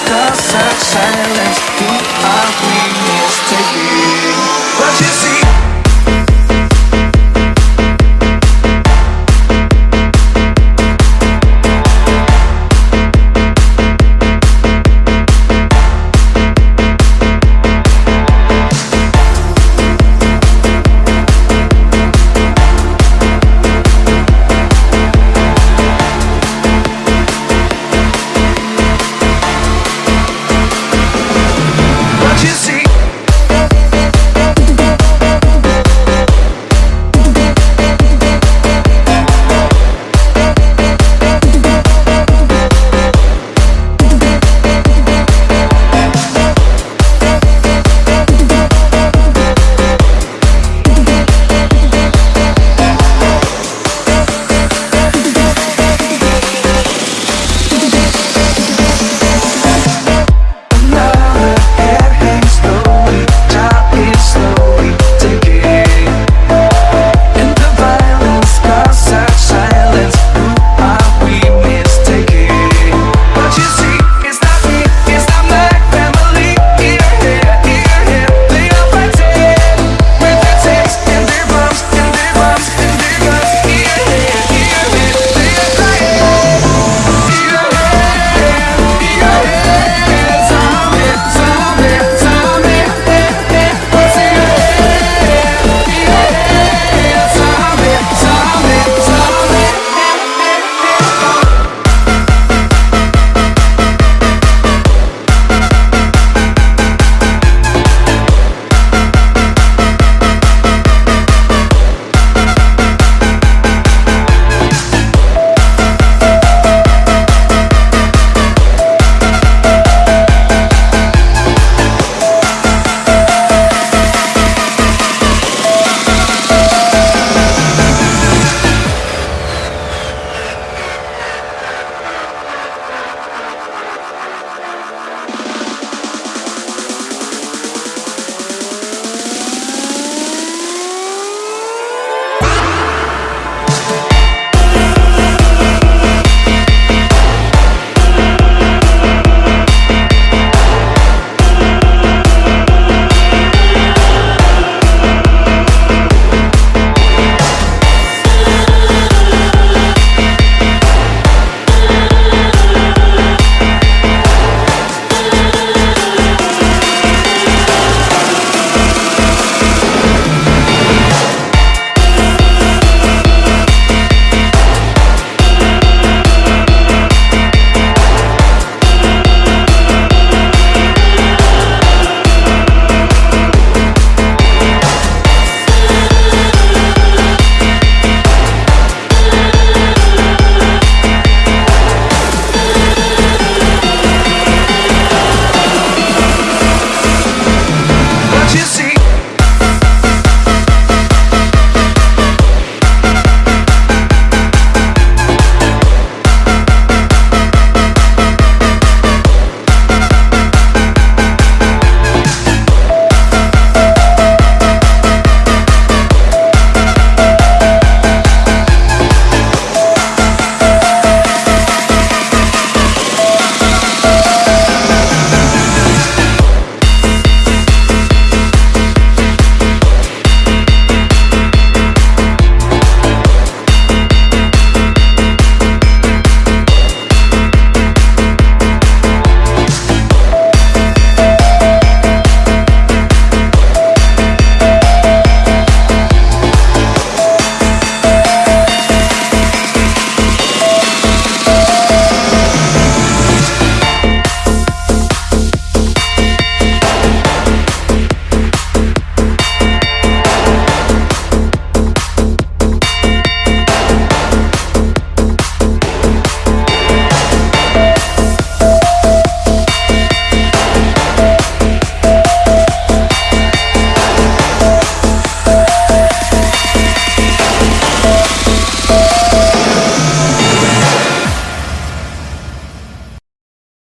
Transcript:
just a silence. You.